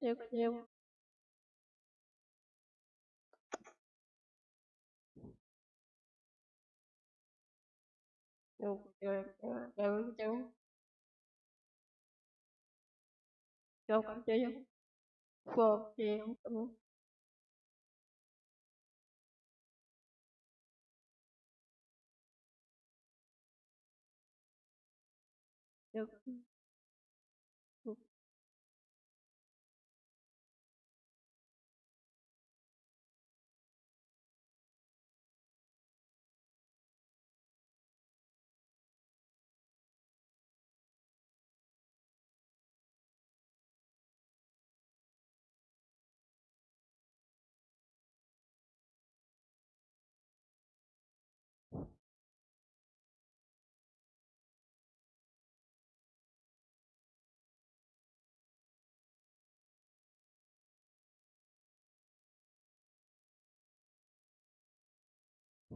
nếu nếu đều đều đều đều đều cảm thấy phô thì không được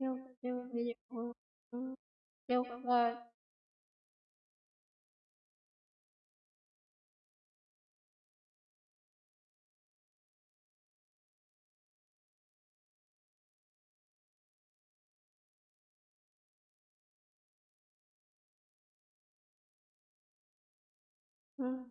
Kêu cả trưa bây giờ kêu cả vợ Mm-hmm.